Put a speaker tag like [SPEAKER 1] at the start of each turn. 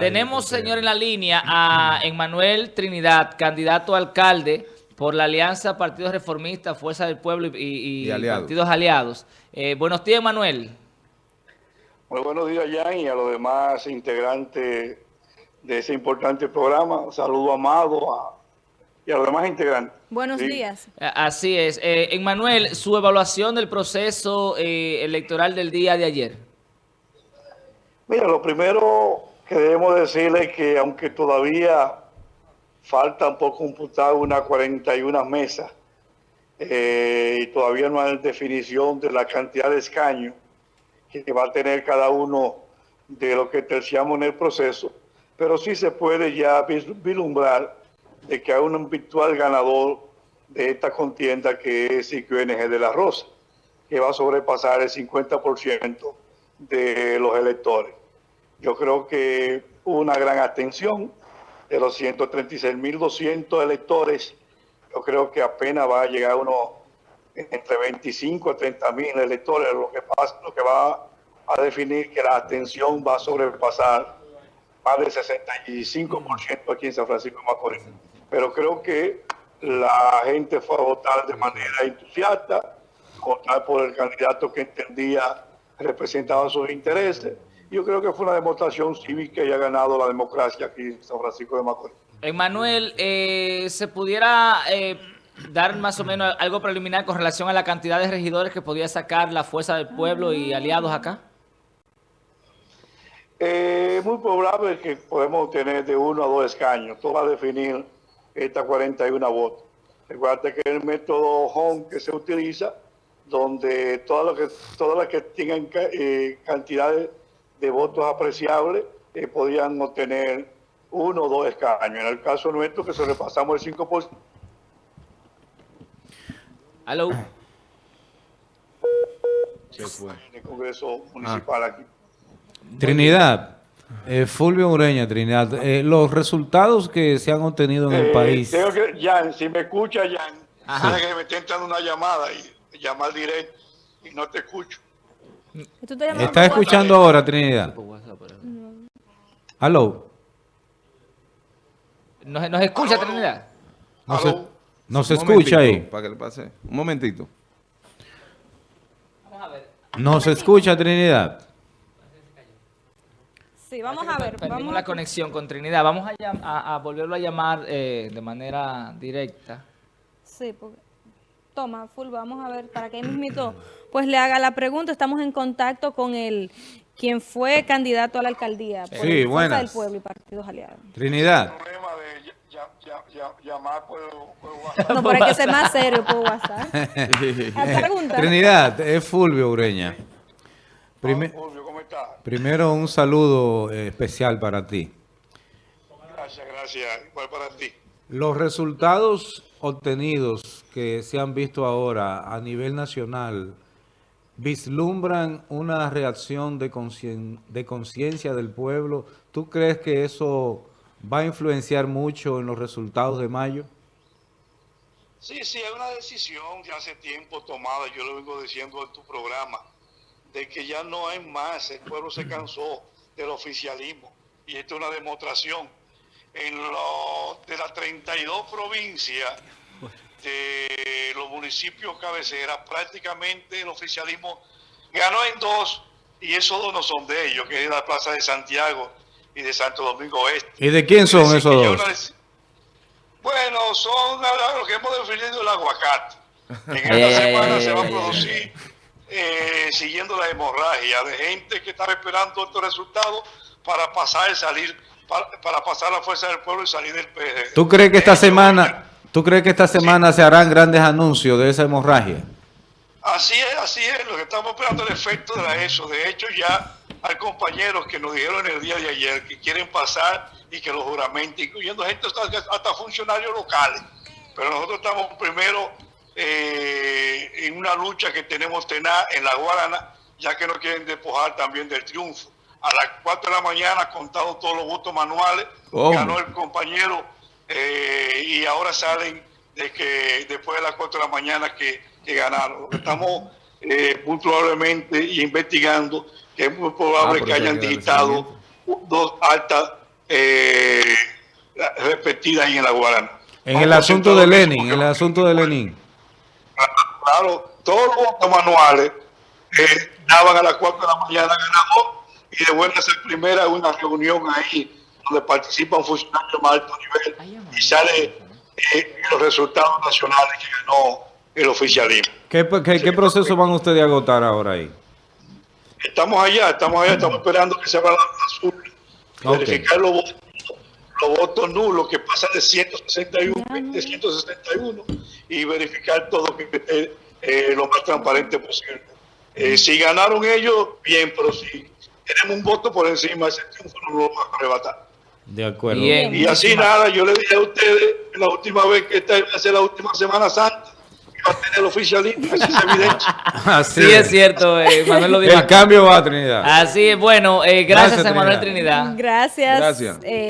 [SPEAKER 1] Tenemos, señor, en la línea a Emmanuel Trinidad, candidato a alcalde por la Alianza Partidos Reformistas, Fuerza del Pueblo y, Partidos Aliados. Eh, buenos días, Manuel.
[SPEAKER 2] Muy buenos días, Jan, y a los demás integrantes de ese importante programa. Saludo amado y a los demás integrantes.
[SPEAKER 3] Buenos días.
[SPEAKER 1] Así es. Eh, Emmanuel, su evaluación del proceso eh, electoral del día de ayer.
[SPEAKER 2] Mira, lo primero que debemos decirle que aunque todavía faltan por computar unas 41 mesas eh, y todavía no hay definición de la cantidad de escaños que va a tener cada uno de lo que terciamos en el proceso, pero sí se puede ya vislumbrar de que hay un virtual ganador de esta contienda que es IQNG de la Rosa, que va a sobrepasar el 50% de los electores. Yo creo que una gran atención de los 136.200 electores. Yo creo que apenas va a llegar uno entre 25 a 30.000 electores, lo que, pasa, lo que va a definir que la atención va a sobrepasar más del 65% aquí en San Francisco de Macorís. Pero creo que la gente fue a votar de manera entusiasta, votar por el candidato que entendía representaba sus intereses yo creo que fue una demostración cívica y ha ganado la democracia aquí en San Francisco de Macorís.
[SPEAKER 1] Emanuel, eh, ¿se pudiera eh, dar más o menos algo preliminar con relación a la cantidad de regidores que podía sacar la Fuerza del Pueblo y aliados acá?
[SPEAKER 2] Eh, muy probable que podemos tener de uno a dos escaños. Todo va a definir estas 41 votos. Recuerda que el método home que se utiliza, donde todas las que, todas las que tengan eh, cantidades de votos apreciables eh, podían obtener uno o dos escaños. En el caso nuestro, que sobrepasamos el 5%.
[SPEAKER 1] Aló.
[SPEAKER 2] Se fue. En el Congreso Municipal aquí.
[SPEAKER 4] Trinidad. Eh, Fulvio Ureña, Trinidad. Eh, los resultados que se han obtenido en el eh, país.
[SPEAKER 2] Tengo que, Jan, si me escucha, Jan, Ajá. que me está entrando una llamada y llamar directo y no te escucho.
[SPEAKER 4] ¿Está escuchando ahora, Trinidad? ¿Aló?
[SPEAKER 1] ¿Nos, nos escucha, Trinidad?
[SPEAKER 4] ¿Nos, se, escucha ahí?
[SPEAKER 5] Para que le pase. Un momentito.
[SPEAKER 4] Vamos a ver. ¿Nos escucha, Trinidad?
[SPEAKER 3] Sí, vamos a ver.
[SPEAKER 1] Perdimos la conexión con Trinidad. Vamos a, a, volverlo a llamar eh, de manera directa.
[SPEAKER 3] Sí, porque... Toma, Full, vamos a ver, para que mismito pues le haga la pregunta. Estamos en contacto con el quien fue candidato a la alcaldía por
[SPEAKER 4] sí, el
[SPEAKER 3] del Pueblo y Partidos Aliados.
[SPEAKER 4] Trinidad.
[SPEAKER 3] No, pero hay que ser más serio por WhatsApp.
[SPEAKER 4] Trinidad, es Fulvio Ureña.
[SPEAKER 2] Fulvio, ¿cómo estás?
[SPEAKER 4] Primero un saludo eh, especial para ti.
[SPEAKER 2] Gracias, gracias. Igual para ti.
[SPEAKER 4] Los resultados obtenidos que se han visto ahora a nivel nacional vislumbran una reacción de conciencia del pueblo. ¿Tú crees que eso va a influenciar mucho en los resultados de mayo?
[SPEAKER 2] Sí, sí, es una decisión de hace tiempo tomada, yo lo vengo diciendo en tu programa, de que ya no hay más, el pueblo se cansó del oficialismo y esto es una demostración en lo, de las 32 provincias de los municipios cabeceras, prácticamente el oficialismo ganó en dos, y esos dos no son de ellos, que es la Plaza de Santiago y de Santo Domingo Oeste.
[SPEAKER 4] ¿Y de quién son esos dos?
[SPEAKER 2] Bueno, son los que hemos definido el aguacate. En esta eh. semana se va a producir, eh, siguiendo la hemorragia de gente que está esperando estos resultados para pasar y salir para, pasar la fuerza del pueblo y salir del PG.
[SPEAKER 4] ¿Tú crees que esta semana, tú crees que esta semana se harán grandes anuncios de esa hemorragia?
[SPEAKER 2] Así es, así es, lo que estamos esperando el efecto de eso. De hecho, ya hay compañeros que nos dijeron el día de ayer que quieren pasar y que los juramentos, incluyendo gente hasta, funcionarios locales. Pero nosotros estamos primero eh, en una lucha que tenemos tenaz en la Guarana, ya que no quieren despojar también del triunfo a las 4 de la mañana contado todos los votos manuales, ganó el compañero eh, y ahora salen de que después de las 4 de la mañana que, ganaron. Estamos eh, muy probablemente investigando que es muy probable ah, que hayan digitado dos altas eh, repetidas ahí en la Guarana.
[SPEAKER 4] En el asunto de Lenin, en el asunto de Lenin.
[SPEAKER 2] Claro, todos los votos manuales eh, daban a las 4 de la mañana ganador y de buena ser primera una reunión ahí donde participan funcionarios de más alto nivel y sale eh, los resultados nacionales que ganó el oficialismo.
[SPEAKER 4] ¿Qué, qué, proceso van ustedes a agotar ahora ahí?
[SPEAKER 2] Estamos allá, estamos allá, estamos esperando que se abra la azul, verificar los votos, los votos nulos que pasan de 161, de 161 y verificar todo que esté eh, lo más transparente posible. Eh, si ganaron ellos, bien, pero si tenemos un voto por encima, ese triunfo no lo vamos a arrebatar.
[SPEAKER 4] De acuerdo.
[SPEAKER 2] y así nada, yo le dije a ustedes la última vez que esta a ser la última Semana Santa, que va a tener el oficialismo, así es evidente.
[SPEAKER 1] así es cierto, eh, Manuel lo dijo.
[SPEAKER 4] El cambio va, Trinidad.
[SPEAKER 1] Así es, bueno, eh, gracias, gracias, a Manuel Trinidad.
[SPEAKER 3] Gracias. Gracias. Eh,